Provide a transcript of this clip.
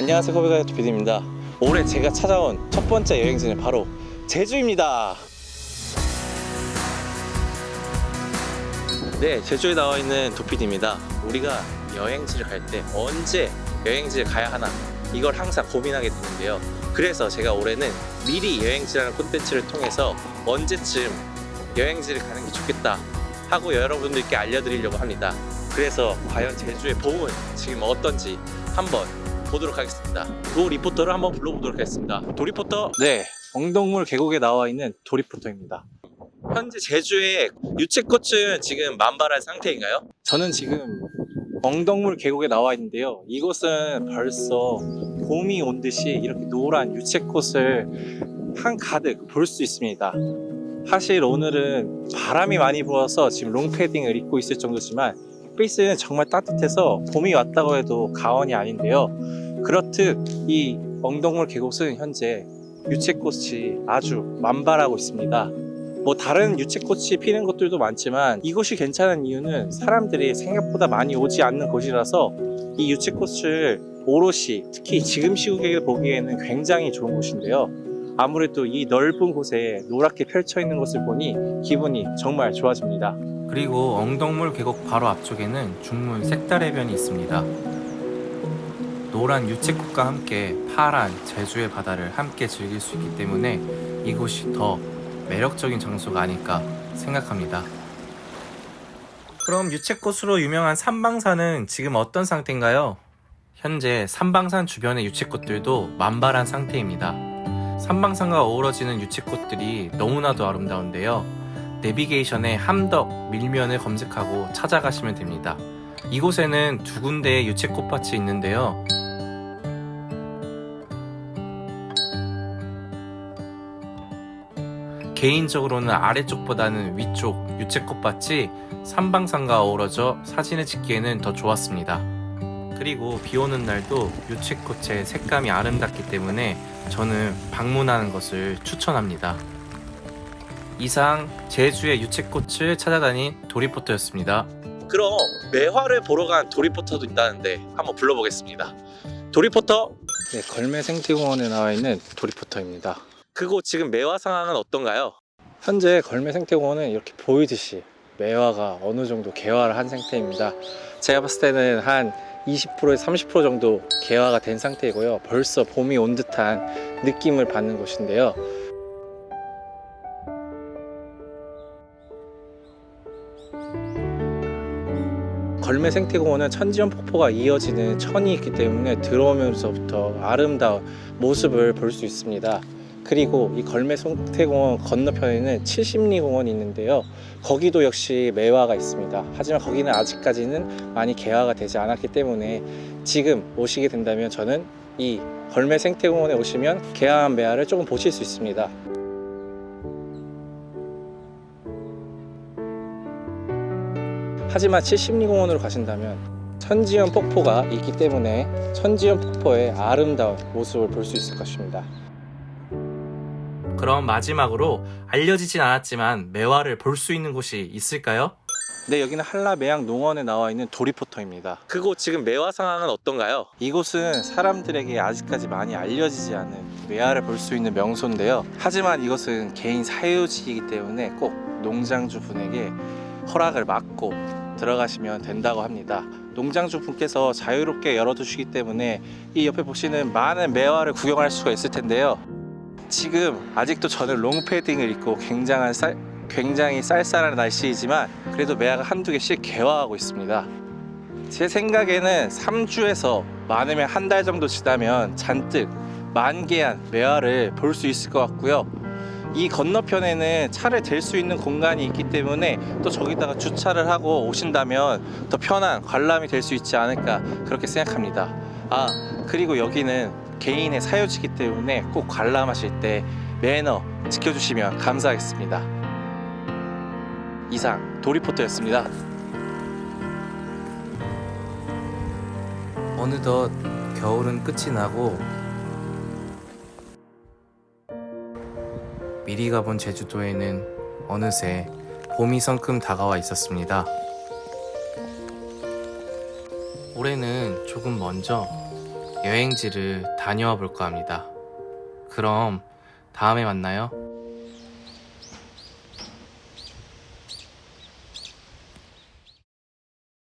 안녕하세요 코비가 도피디입니다. 올해 제가 찾아온 첫 번째 여행지는 바로 제주입니다. 네 제주에 나와 있는 도피디입니다. 우리가 여행지를 갈 때 언제 여행지를 가야 하나 이걸 항상 고민하게 되는데요. 그래서 제가 올해는 미리 여행지라는 콘텐츠를 통해서 언제쯤 여행지를 가는 게 좋겠다 하고 여러분들께 알려드리려고 합니다. 그래서 과연 제주의 봄은 지금 어떤지 한번 보도록 하겠습니다. 도 리포터를 한번 불러보도록 하겠습니다. 도 리포터. 네, 엉덩물 계곡에 나와 있는 도 리포터입니다. 현재 제주의 유채꽃은 지금 만발한 상태인가요? 저는 지금 엉덩물 계곡에 나와 있는데요. 이곳은 벌써 봄이 온 듯이 이렇게 노란 유채꽃을 한 가득 볼 수 있습니다. 사실 오늘은 바람이 많이 불어서 지금 롱패딩을 입고 있을 정도지만 페이스는 정말 따뜻해서 봄이 왔다고 해도 가언이 아닌데요. 그렇듯 이 엉덩물 계곡은 현재 유채꽃이 아주 만발하고 있습니다. 뭐 다른 유채꽃이 피는 곳들도 많지만 이곳이 괜찮은 이유는 사람들이 생각보다 많이 오지 않는 곳이라서 이 유채꽃을 오롯이 특히 지금 시국에 보기에는 굉장히 좋은 곳인데요. 아무래도 이 넓은 곳에 노랗게 펼쳐 있는 것을 보니 기분이 정말 좋아집니다. 그리고 엉덩물 계곡 바로 앞쪽에는 중문 색달해변이 있습니다. 노란 유채꽃과 함께 파란 제주의 바다를 함께 즐길 수 있기 때문에 이곳이 더 매력적인 장소가 아닐까 생각합니다. 그럼 유채꽃으로 유명한 삼방산은 지금 어떤 상태인가요? 현재 삼방산 주변의 유채꽃들도 만발한 상태입니다. 삼방산과 어우러지는 유채꽃들이 너무나도 아름다운데요. 내비게이션에 함덕 밀면을 검색하고 찾아가시면 됩니다. 이곳에는 두 군데의 유채꽃밭이 있는데요. 개인적으로는 아래쪽보다는 위쪽 유채꽃밭이 삼방산과 어우러져 사진을 찍기에는 더 좋았습니다. 그리고 비 오는 날도 유채꽃의 색감이 아름답기 때문에 저는 방문하는 것을 추천합니다. 이상 제주의 유채꽃을 찾아다닌 도리포터였습니다. 그럼 매화를 보러 간 도리포터도 있다는데 한번 불러보겠습니다. 도리포터. 네, 걸매 생태공원에 나와 있는 도리포터입니다. 그곳 지금 매화 상황은 어떤가요? 현재 걸매 생태공원은 이렇게 보이듯이 매화가 어느 정도 개화를 한 상태입니다. 제가 봤을 때는 한 20%에서 30% 정도 개화가 된 상태이고요. 벌써 봄이 온 듯한 느낌을 받는 곳인데요. 걸매 생태공원은 천지연 폭포가 이어지는 천이 있기 때문에 들어오면서부터 아름다운 모습을 볼 수 있습니다. 그리고 이 걸매 생태공원 건너편에는 70리 공원이 있는데요. 거기도 역시 매화가 있습니다. 하지만 거기는 아직까지는 많이 개화가 되지 않았기 때문에 지금 오시게 된다면 저는 이 걸매 생태공원에 오시면 개화한 매화를 조금 보실 수 있습니다. 하지만 70리 공원으로 가신다면 천지연 폭포가 있기 때문에 천지연 폭포의 아름다운 모습을 볼 수 있을 것입니다. 그럼 마지막으로 알려지진 않았지만 매화를 볼 수 있는 곳이 있을까요? 네, 여기는 한라매양 농원에 나와 있는 도리포터입니다. 그곳 지금 매화 상황은 어떤가요? 이곳은 사람들에게 아직까지 많이 알려지지 않은 매화를 볼 수 있는 명소인데요. 하지만 이것은 개인 사유지이기 때문에 꼭 농장주 분에게 허락을 받고 들어가시면 된다고 합니다. 농장주 분께서 자유롭게 열어두시기 때문에 이 옆에 보시는 많은 매화를 구경할 수가 있을 텐데요. 지금 아직도 저는 롱패딩을 입고 굉장한 쌀, 굉장히 쌀쌀한 날씨이지만 그래도 매화가 한두 개씩 개화하고 있습니다. 제 생각에는 3주에서 많으면 한 달 정도 지나면 잔뜩 만개한 매화를 볼 수 있을 것 같고요. 이 건너편에는 차를 댈 수 있는 공간이 있기 때문에 또 저기다가 주차를 하고 오신다면 더 편한 관람이 될 수 있지 않을까 그렇게 생각합니다. 아 그리고 여기는 개인의 사유지기 때문에 꼭 관람하실 때 매너 지켜주시면 감사하겠습니다. 이상 도리포터였습니다. 어느덧 겨울은 끝이 나고 미리 가본 제주도에는 어느새 봄이 성큼 다가와 있었습니다. 올해는 조금 먼저 여행지를 다녀와 볼까 합니다. 그럼 다음에 만나요.